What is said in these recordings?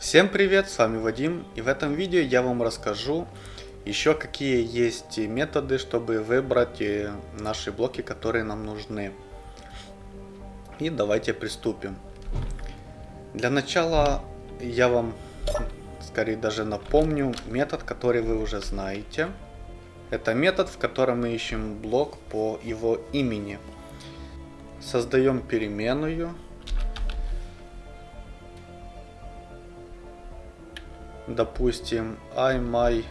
Всем привет, с вами Вадим, и в этом видео я вам расскажу еще какие есть методы, чтобы выбрать э, наши блоки, которые нам нужны. И давайте приступим. Для начала я вам скорее даже напомню метод, который вы уже знаете. Это метод, в котором мы ищем блок по его имени. Создаем переменную допустим, I my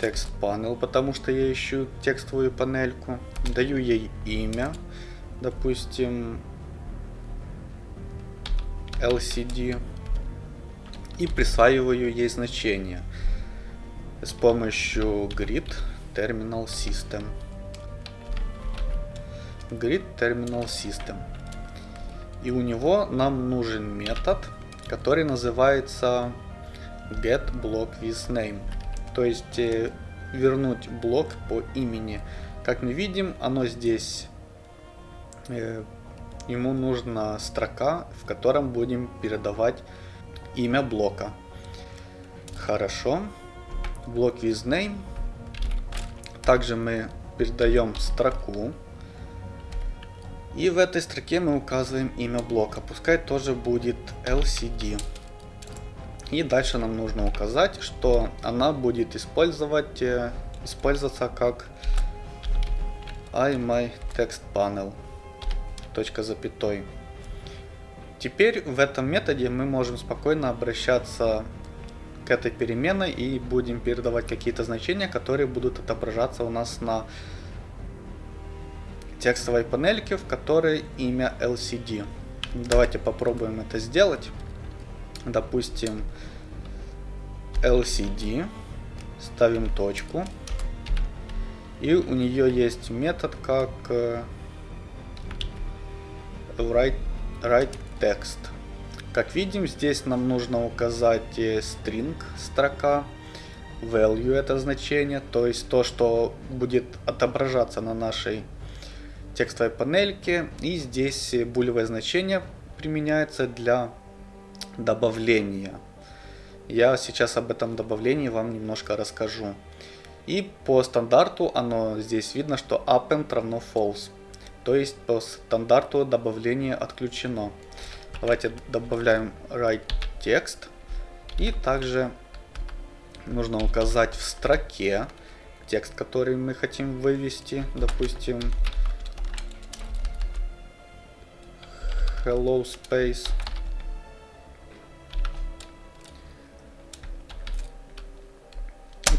text panel, потому что я ищу текстовую панельку. Даю ей имя, допустим, LCD и присваиваю ей значение с помощью grid terminal system. Grid terminal system. И у него нам нужен метод, который называется getBlockWithName. То есть э, вернуть блок по имени. Как мы видим, оно здесь, э, ему нужна строка, в котором будем передавать имя блока. Хорошо. Блок with Также мы передаем строку и в этой строке мы указываем имя блока. Пускай тоже будет LCD. И дальше нам нужно указать, что она будет использовать, э, использоваться как iMyTextPanel. Точка запятой. Теперь в этом методе мы можем спокойно обращаться к этой переменной и будем передавать какие-то значения, которые будут отображаться у нас на текстовой панельки, в которой имя LCD. Давайте попробуем это сделать. Допустим, LCD. Ставим точку. И у нее есть метод как э, write, write text. Как видим, здесь нам нужно указать э, string, строка, value это значение, то есть то, что будет отображаться на нашей текстовой панельке. И здесь булевое значение применяется для добавления. Я сейчас об этом добавлении вам немножко расскажу. И по стандарту оно здесь видно, что append равно false. То есть по стандарту добавление отключено. Давайте добавляем write текст. И также нужно указать в строке текст, который мы хотим вывести. Допустим, hello space.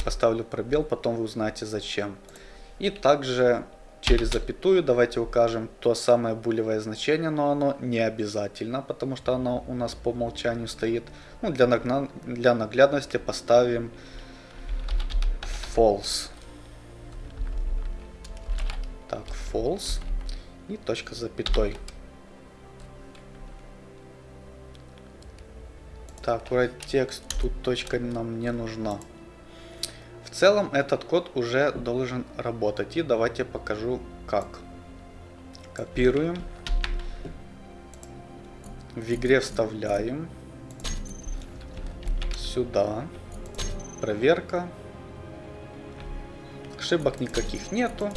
поставлю пробел, потом вы узнаете зачем. И также через запятую давайте укажем то самое булевое значение, но оно не обязательно, потому что оно у нас по умолчанию стоит. Ну, для, нагна... для наглядности поставим false. Так, false и точка запятой. Так, write текст, тут точка нам не нужна. В целом этот код уже должен работать. И давайте покажу как. Копируем. В игре вставляем. Сюда. Проверка. Ошибок никаких нету.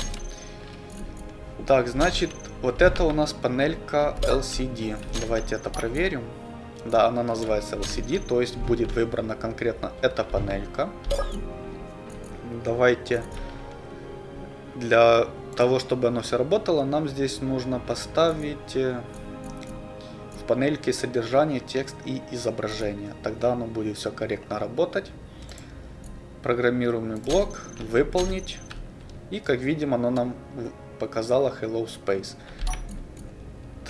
Так, значит, вот это у нас панелька LCD. Давайте это проверим. Да, она называется LCD, то есть будет выбрана конкретно эта панелька. Давайте для того, чтобы оно все работало, нам здесь нужно поставить э, в панельке содержание, текст и изображение. Тогда оно будет все корректно работать. Программируемый блок, выполнить. И как видим, оно нам показало Hello Space.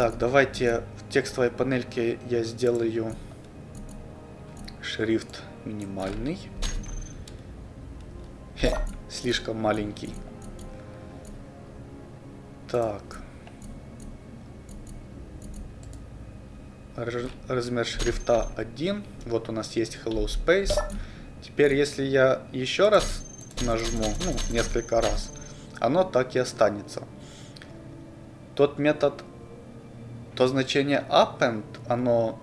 Так, давайте в текстовой панельке я сделаю шрифт минимальный. Хе, слишком маленький. Так. Размер шрифта 1. Вот у нас есть Hello Space. Теперь, если я еще раз нажму, ну, несколько раз, оно так и останется. Тот метод то значение append, оно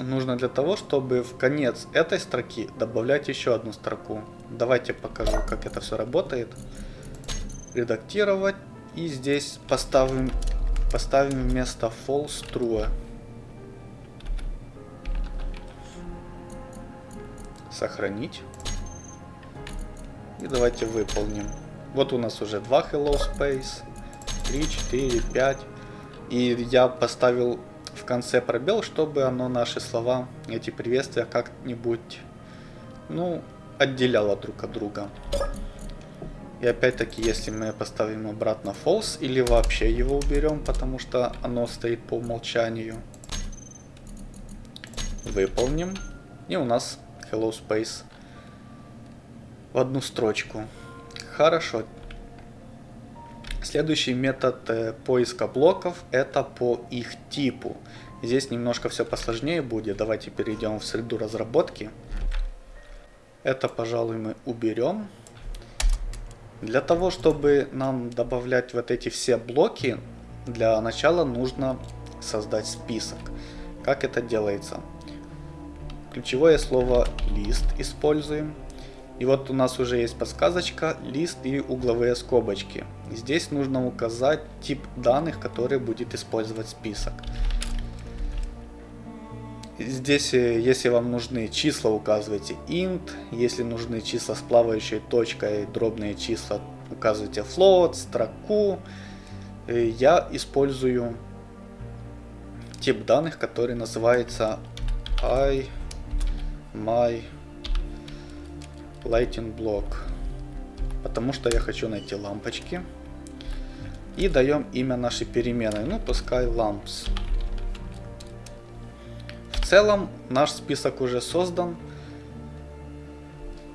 нужно для того, чтобы в конец этой строки добавлять еще одну строку. Давайте покажу, как это все работает. Редактировать. И здесь поставим, поставим вместо false true. Сохранить. И давайте выполним. Вот у нас уже два hello space. 3, 4, 5. И я поставил в конце пробел, чтобы оно наши слова, эти приветствия как-нибудь, ну, отделяло друг от друга. И опять-таки, если мы поставим обратно false или вообще его уберем, потому что оно стоит по умолчанию, выполним. И у нас hello space в одну строчку. Хорошо. Следующий метод э, поиска блоков это по их типу. Здесь немножко все посложнее будет. Давайте перейдем в среду разработки. Это, пожалуй, мы уберем. Для того, чтобы нам добавлять вот эти все блоки, для начала нужно создать список. Как это делается? Ключевое слово лист используем. И вот у нас уже есть подсказочка, лист и угловые скобочки. Здесь нужно указать тип данных, который будет использовать список. Здесь, э, если вам нужны числа, указывайте int. Если нужны числа с плавающей точкой, дробные числа, указывайте float, строку. Э, я использую тип данных, который называется i my lighting block. Потому что я хочу найти лампочки. И даем имя нашей переменной. Ну, пускай lamps целом наш список уже создан,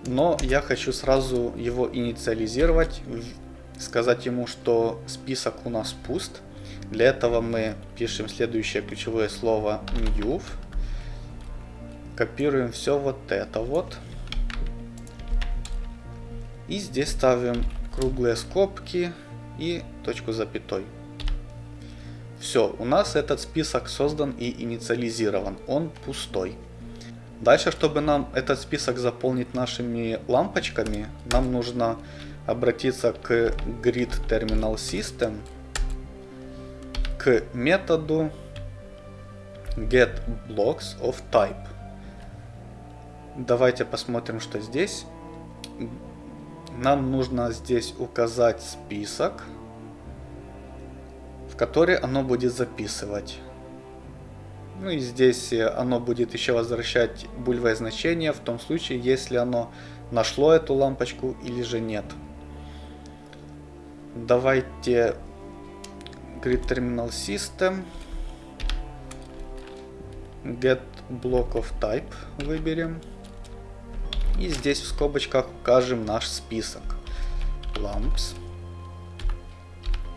но я хочу сразу его инициализировать, сказать ему, что список у нас пуст. Для этого мы пишем следующее ключевое слово new, копируем все вот это вот. И здесь ставим круглые скобки и точку запятой. Все, у нас этот список создан и инициализирован, он пустой. Дальше, чтобы нам этот список заполнить нашими лампочками, нам нужно обратиться к grid terminal system, к методу get blocks of type. Давайте посмотрим, что здесь. Нам нужно здесь указать список который оно будет записывать. Ну и здесь э, оно будет еще возвращать бульвое значение в том случае, если оно нашло эту лампочку или же нет. Давайте grid terminal system get block of type выберем. И здесь в скобочках укажем наш список. lamps.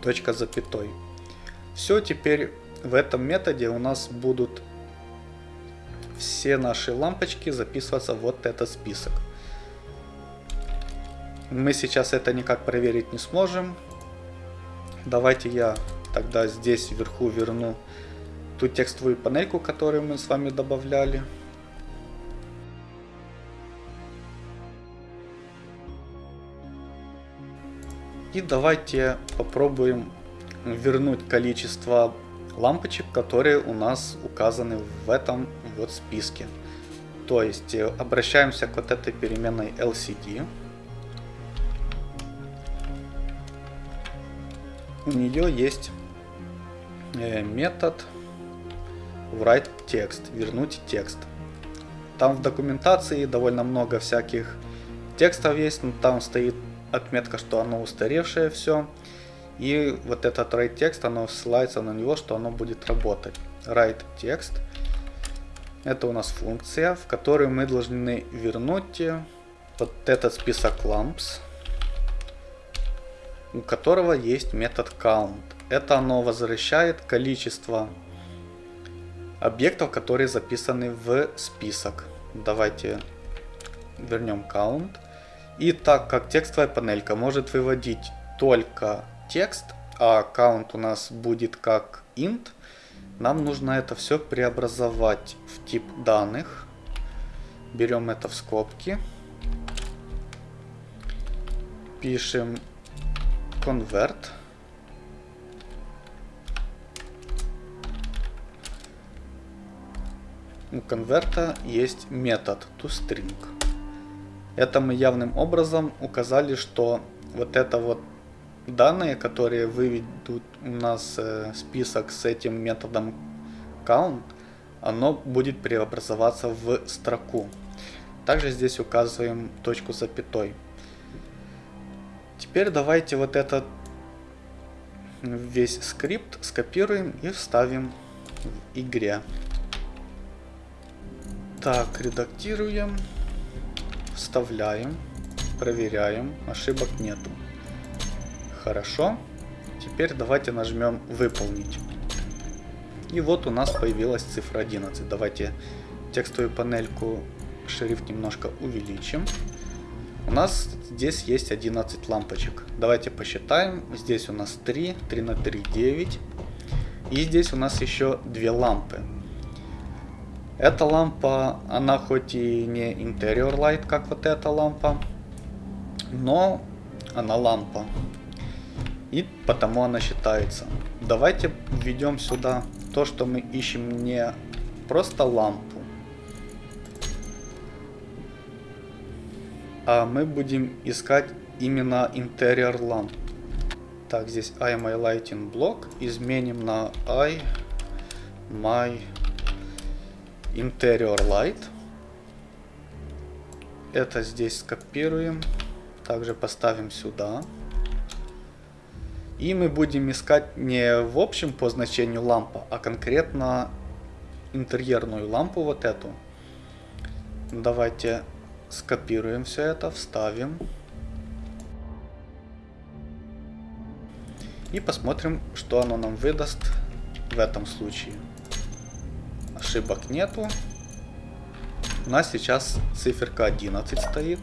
Точка запятой. Все, теперь в этом методе у нас будут все наши лампочки записываться в вот этот список. Мы сейчас это никак проверить не сможем. Давайте я тогда здесь вверху верну ту текстовую панельку, которую мы с вами добавляли. И давайте попробуем вернуть количество лампочек, которые у нас указаны в этом вот списке. То есть э, обращаемся к вот этой переменной LCD. У нее есть э, метод write text, вернуть текст. Там в документации довольно много всяких текстов есть, но там стоит отметка, что оно устаревшее все. И вот этот write текст, оно ссылается на него, что оно будет работать. Write текст. Это у нас функция, в которой мы должны вернуть вот этот список lamps, у которого есть метод count. Это оно возвращает количество объектов, которые записаны в список. Давайте вернем count. И так как текстовая панелька может выводить только текст, а аккаунт у нас будет как int, Нам нужно это все преобразовать в тип данных. Берем это в скобки. Пишем convert. У конверта есть метод toString. Это мы явным образом указали, что вот это вот данные, которые выведут у нас э, список с этим методом count, оно будет преобразоваться в строку. Также здесь указываем точку запятой. Теперь давайте вот этот весь скрипт скопируем и вставим в игре. Так, редактируем, вставляем, проверяем, ошибок нету. Хорошо. Теперь давайте нажмем выполнить. И вот у нас появилась цифра 11. Давайте текстовую панельку шрифт немножко увеличим. У нас здесь есть 11 лампочек. Давайте посчитаем. Здесь у нас 3, 3 на 3, 9. И здесь у нас еще две лампы. Эта лампа, она хоть и не interior light, как вот эта лампа, но она лампа. И потому она считается. Давайте введем сюда то, что мы ищем не просто лампу, а мы будем искать именно interior ламп. Так, здесь I my lighting block изменим на I my Interior Light. Это здесь скопируем. Также поставим сюда. И мы будем искать не в общем по значению лампа, а конкретно интерьерную лампу вот эту. Давайте скопируем все это, вставим. И посмотрим, что оно нам выдаст в этом случае ошибок нету. У нас сейчас циферка 11 стоит.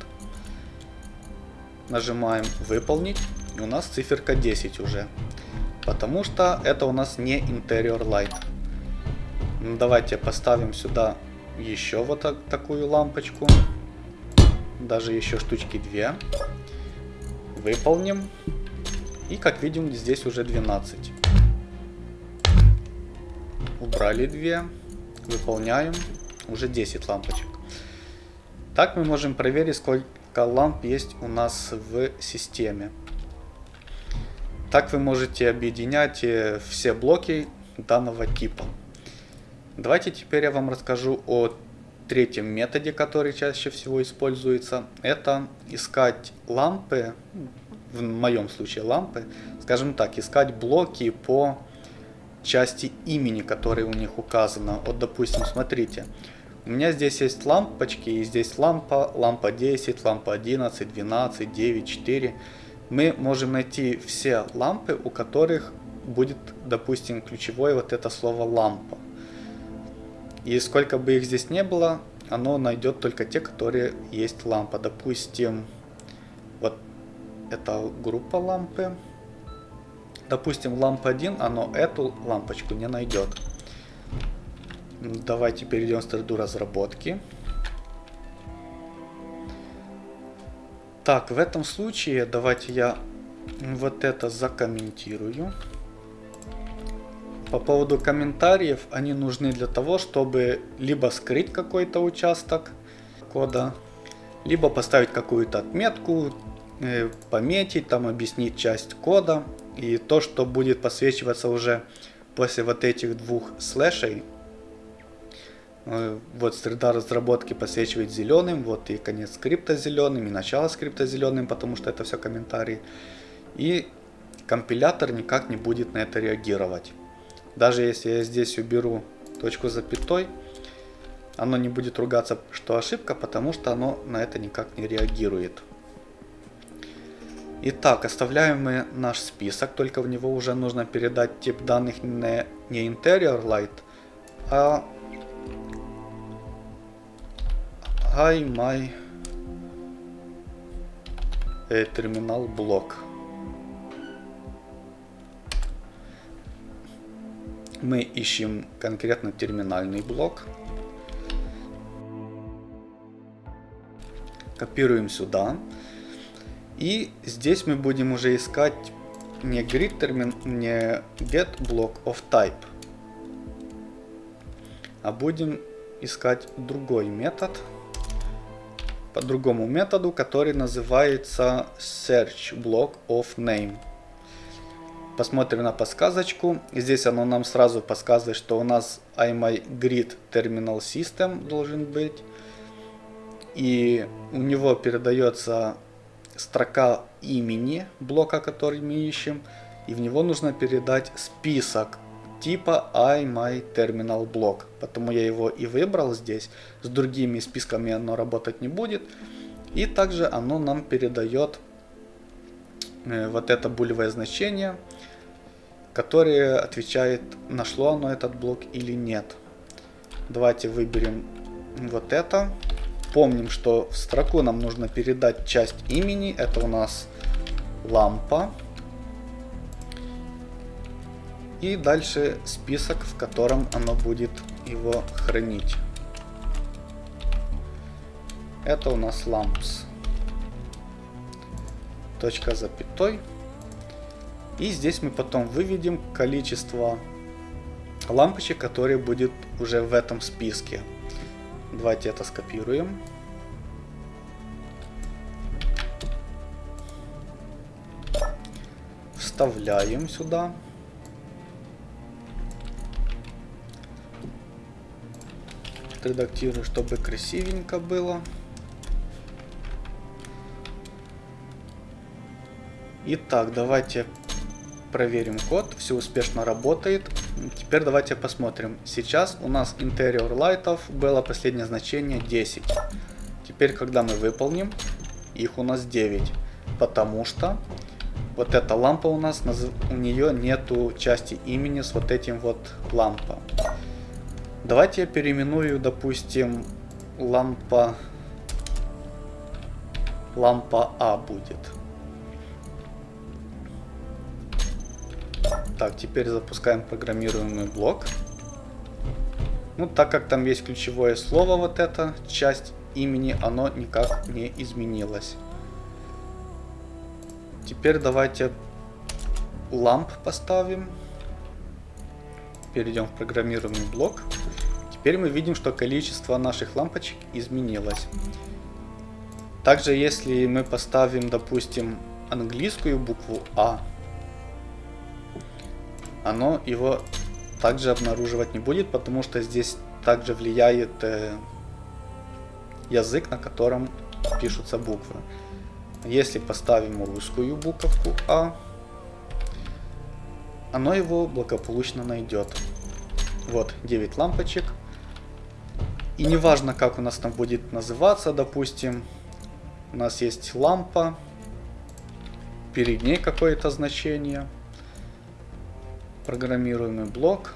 Нажимаем выполнить. И у нас циферка 10 уже. Потому что это у нас не Interior Light. Ну, давайте поставим сюда еще вот так, такую лампочку. Даже еще штучки 2. Выполним. И как видим, здесь уже 12. Убрали 2 выполняем уже 10 лампочек. Так мы можем проверить, сколько ламп есть у нас в системе. Так вы можете объединять э, все блоки данного типа. Давайте теперь я вам расскажу о третьем методе, который чаще всего используется. Это искать лампы, в моем случае лампы, скажем так, искать блоки по части имени, которые у них указано. Вот, допустим, смотрите, у меня здесь есть лампочки, и здесь лампа, лампа 10, лампа 11, 12, 9, 4. Мы можем найти все лампы, у которых будет, допустим, ключевое вот это слово лампа. И сколько бы их здесь не было, оно найдет только те, которые есть лампа. Допустим, вот это группа лампы. Допустим, лампа 1, оно эту лампочку не найдет. Давайте перейдем в среду разработки. Так, в этом случае давайте я вот это закомментирую. По поводу комментариев, они нужны для того, чтобы либо скрыть какой-то участок кода, либо поставить какую-то отметку, э, пометить, там объяснить часть кода. И то, что будет подсвечиваться уже после вот этих двух слэшей, э, вот среда разработки подсвечивает зеленым, вот и конец скрипта зеленым, и начало скрипта зеленым, потому что это все комментарии. И компилятор никак не будет на это реагировать. Даже если я здесь уберу точку запятой, оно не будет ругаться, что ошибка, потому что оно на это никак не реагирует. Итак, оставляем мы наш список, только в него уже нужно передать тип данных не, не interior light, а I my э, блок. Мы ищем конкретно терминальный блок. Копируем сюда. И здесь мы будем уже искать не grid термин, не get block of type, а будем искать другой метод по другому методу, который называется search block of name. Посмотрим на подсказочку. Здесь оно нам сразу подсказывает, что у нас IMyGrid Terminal System должен быть. И у него передается строка имени блока, который мы ищем. И в него нужно передать список типа IMyTerminalBlock. Поэтому я его и выбрал здесь. С другими списками оно работать не будет. И также оно нам передает э, вот это булевое значение которое отвечает, нашло оно этот блок или нет. Давайте выберем вот это. Помним, что в строку нам нужно передать часть имени. Это у нас лампа. И дальше список, в котором оно будет его хранить. Это у нас lamps. Точка запятой. И здесь мы потом выведем количество лампочек, которые будет уже в этом списке. Давайте это скопируем. Вставляем сюда. Редактирую, чтобы красивенько было. Итак, давайте проверим код, все успешно работает. Теперь давайте посмотрим. Сейчас у нас interior лайтов было последнее значение 10. Теперь, когда мы выполним, их у нас 9. Потому что вот эта лампа у нас, у нее нету части имени с вот этим вот лампа. Давайте я переименую, допустим, лампа лампа А будет. Так, теперь запускаем программируемый блок. Ну, так как там есть ключевое слово, вот эта часть имени, оно никак не изменилось. Теперь давайте ламп поставим. Перейдем в программируемый блок. Теперь мы видим, что количество наших лампочек изменилось. Также, если мы поставим, допустим, английскую букву А, оно его также обнаруживать не будет, потому что здесь также влияет э, язык, на котором пишутся буквы. Если поставим русскую буковку А, оно его благополучно найдет. Вот 9 лампочек. И неважно, как у нас там будет называться, допустим, у нас есть лампа, перед ней какое-то значение – программируемый блок,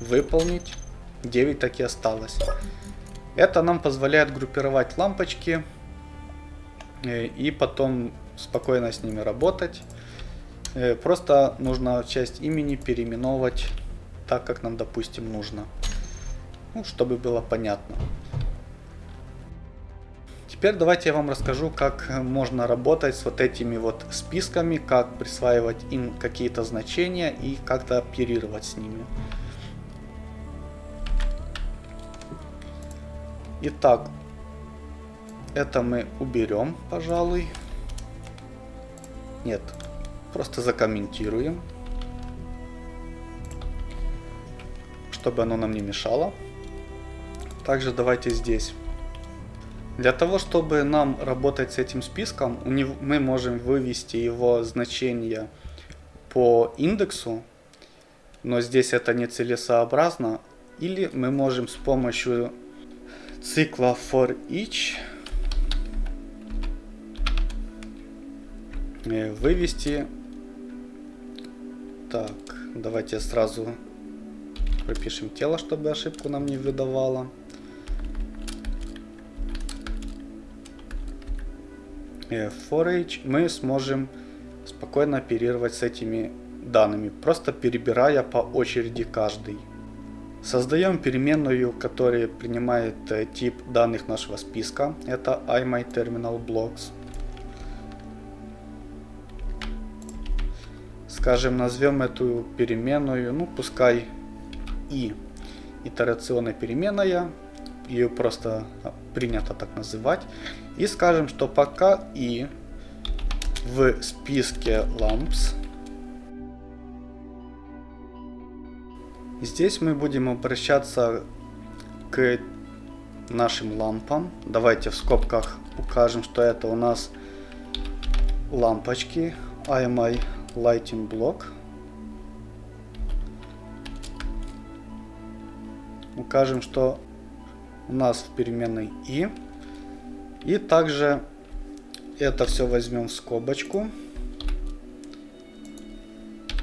выполнить, 9 так и осталось. Это нам позволяет группировать лампочки э, и потом спокойно с ними работать. Э, просто нужно часть имени переименовать так, как нам, допустим, нужно. Ну, чтобы было понятно. Теперь давайте я вам расскажу, как можно работать с вот этими вот списками, как присваивать им какие-то значения и как-то оперировать с ними. Итак, это мы уберем, пожалуй. Нет, просто закомментируем, чтобы оно нам не мешало. Также давайте здесь для того, чтобы нам работать с этим списком, мы можем вывести его значение по индексу, но здесь это нецелесообразно. Или мы можем с помощью цикла for each э, вывести так давайте сразу пропишем тело чтобы ошибку нам не выдавало for each мы сможем спокойно оперировать с этими данными, просто перебирая по очереди каждый. Создаем переменную, которая принимает э, тип данных нашего списка. Это iMyTerminalBlocks. Скажем, назовем эту переменную, ну пускай и итерационная переменная. Ее просто принято так называть. И скажем, что пока и в списке lamps Здесь мы будем обращаться к нашим лампам. Давайте в скобках укажем, что это у нас лампочки IMI Lighting Block. Укажем, что у нас в переменной i. И также это все возьмем в скобочку.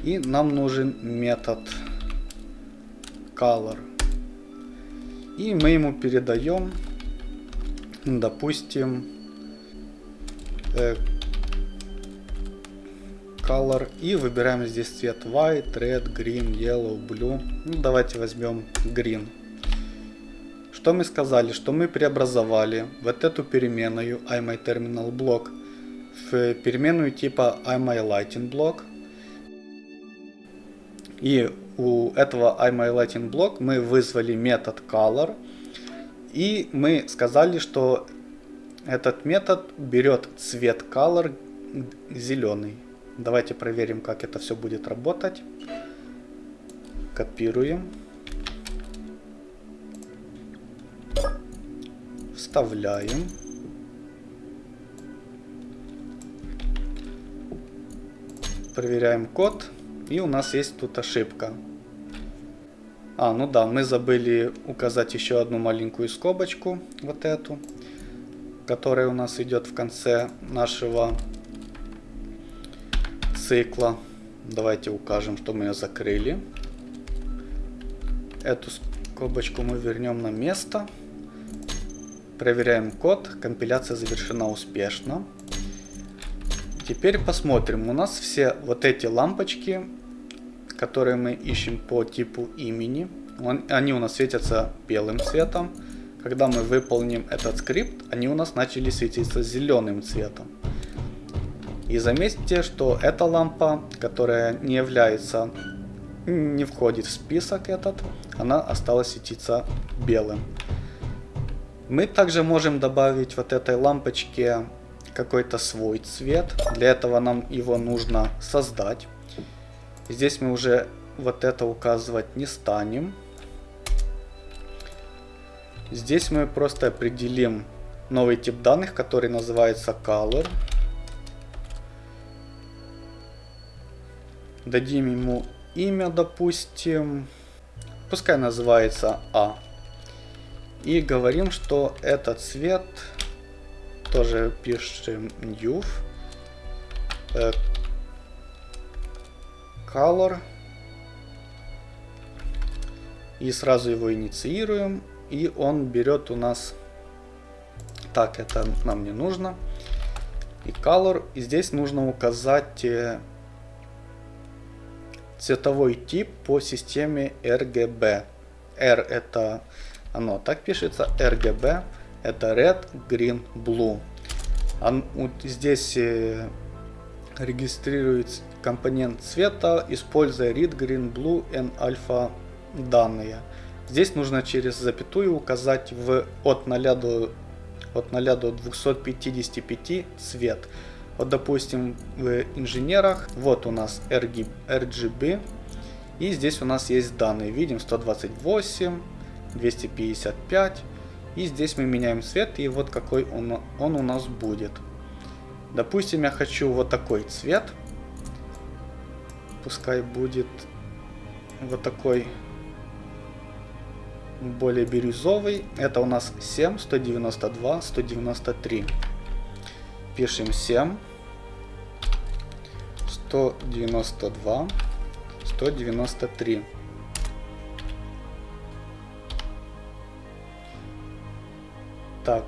И нам нужен метод color. И мы ему передаем, допустим, э, color и выбираем здесь цвет white, red, green, yellow, blue. Ну, давайте возьмем green. Что мы сказали? Что мы преобразовали вот эту переменную iMyTerminalBlock в переменную типа iMyLightingBlock. И у этого iMyLightingBlock мы вызвали метод color. И мы сказали, что этот метод берет цвет color зеленый. Давайте проверим, как это все будет работать. Копируем. Вставляем. Проверяем код. И у нас есть тут ошибка. А, ну да, мы забыли указать еще одну маленькую скобочку, вот эту, которая у нас идет в конце нашего цикла. Давайте укажем, что мы ее закрыли. Эту скобочку мы вернем на место. Проверяем код. Компиляция завершена успешно. Теперь посмотрим. У нас все вот эти лампочки, которые мы ищем по типу имени, они у нас светятся белым цветом. Когда мы выполним этот скрипт, они у нас начали светиться зеленым цветом. И заметьте, что эта лампа, которая не является, не входит в список этот, она осталась светиться белым. Мы также можем добавить вот этой лампочке какой-то свой цвет. Для этого нам его нужно создать. Здесь мы уже вот это указывать не станем. Здесь мы просто определим новый тип данных, который называется color. Дадим ему имя, допустим. Пускай называется А. И говорим, что этот цвет тоже пишем new э, color. И сразу его инициируем и он берет у нас так это нам не нужно и color. И здесь нужно указать э, цветовой тип по системе RGB R это оно так пишется RGB это Red, Green, Blue. Он, вот здесь э, регистрирует компонент цвета, используя Read, Green, Blue и Alpha данные. Здесь нужно через запятую указать в от 0 до, от 0 до 255 цвет. Вот допустим в инженерах, вот у нас RGB, RGB и здесь у нас есть данные, видим 128, 255, и здесь мы меняем цвет, и вот какой он, он у нас будет. Допустим, я хочу вот такой цвет. Пускай будет вот такой более бирюзовый. Это у нас 7, 192, 193. Пишем 7, 192, 193. Так,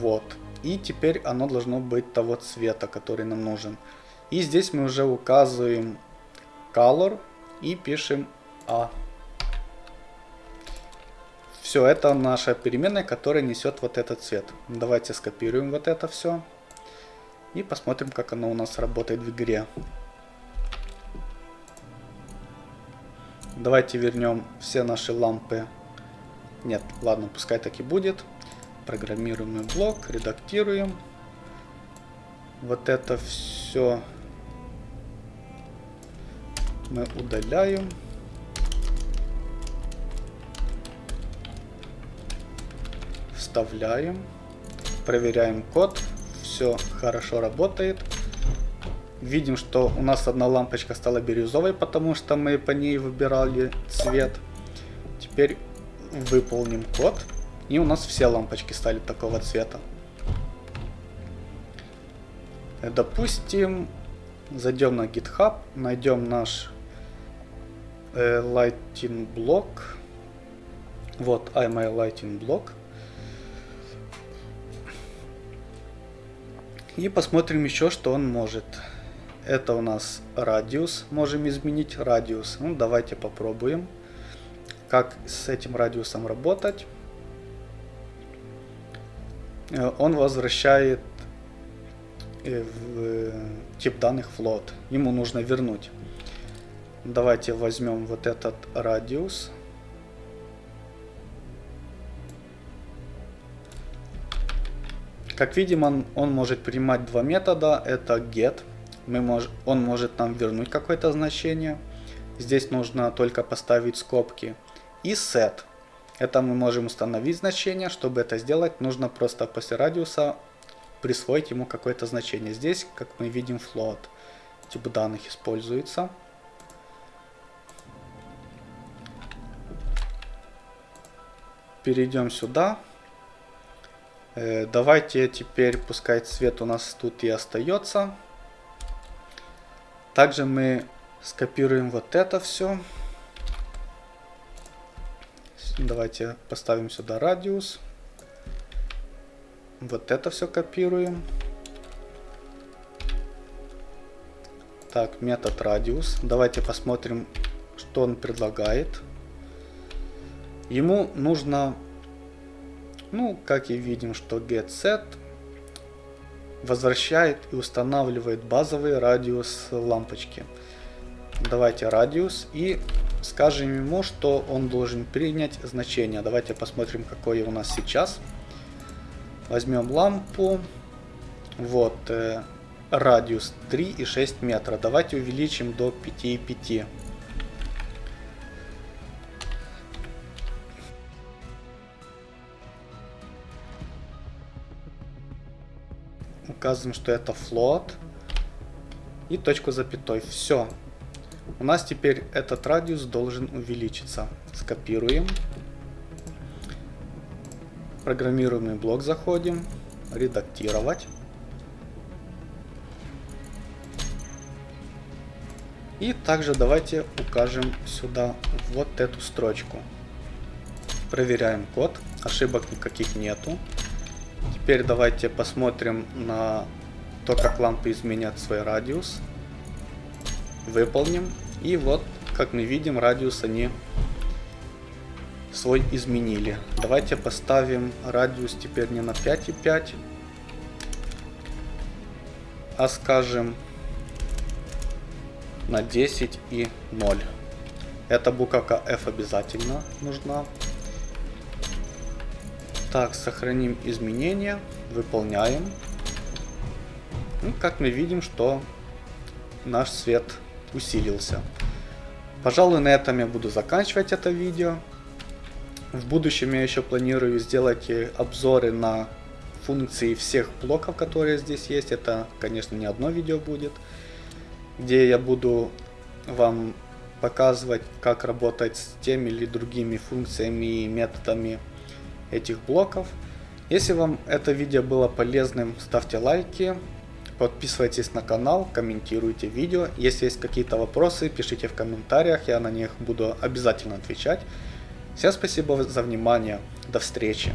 вот. И теперь оно должно быть того цвета, который нам нужен. И здесь мы уже указываем color и пишем A. Все, это наша переменная, которая несет вот этот цвет. Давайте скопируем вот это все. И посмотрим, как оно у нас работает в игре. Давайте вернем все наши лампы. Нет, ладно, пускай так и будет. Программируемый блок, редактируем. Вот это все мы удаляем. Вставляем. Проверяем код. Все хорошо работает. Видим, что у нас одна лампочка стала бирюзовой, потому что мы по ней выбирали цвет. Теперь выполним код. И у нас все лампочки стали такого цвета. Допустим, зайдем на GitHub, найдем наш э, lighting блок. Вот iMy lighting блок. И посмотрим еще, что он может. Это у нас радиус. Можем изменить радиус. Ну, давайте попробуем, как с этим радиусом работать. Э, он возвращает э, в э, тип данных float. Ему нужно вернуть. Давайте возьмем вот этот радиус. Как видим, он, он может принимать два метода. Это get. Мы мож, он может нам вернуть какое-то значение. Здесь нужно только поставить скобки. И set. Это мы можем установить значение. Чтобы это сделать, нужно просто после радиуса присвоить ему какое-то значение. Здесь, как мы видим, float. Тип данных используется. Перейдем сюда. Э, давайте теперь, пускай цвет у нас тут и остается. Также мы скопируем вот это все. Давайте поставим сюда радиус. Вот это все копируем. Так, метод радиус. Давайте посмотрим, что он предлагает. Ему нужно ну, как и видим, что getSet возвращает и устанавливает базовый радиус лампочки. Давайте радиус и скажем ему, что он должен принять значение. Давайте посмотрим, какое у нас сейчас. Возьмем лампу. Вот, э, радиус 3,6 метра. Давайте увеличим до 5,5. указываем, что это float и точку запятой. Все. У нас теперь этот радиус должен увеличиться. Скопируем. Программируемый блок заходим. Редактировать. И также давайте укажем сюда вот эту строчку. Проверяем код. Ошибок никаких нету. Теперь давайте посмотрим на то, как лампы изменят свой радиус. Выполним. И вот, как мы видим, радиус они свой изменили. Давайте поставим радиус теперь не на 5,5, а скажем на 10 и 0. Эта буковка F обязательно нужна. Так, сохраним изменения, выполняем. Ну, как мы видим, что наш свет усилился. Пожалуй, на этом я буду заканчивать это видео. В будущем я еще планирую сделать обзоры на функции всех блоков, которые здесь есть. Это, конечно, не одно видео будет, где я буду вам показывать, как работать с теми или другими функциями и методами этих блоков. Если вам это видео было полезным, ставьте лайки, подписывайтесь на канал, комментируйте видео. Если есть какие-то вопросы, пишите в комментариях, я на них буду обязательно отвечать. Всем спасибо за внимание, до встречи.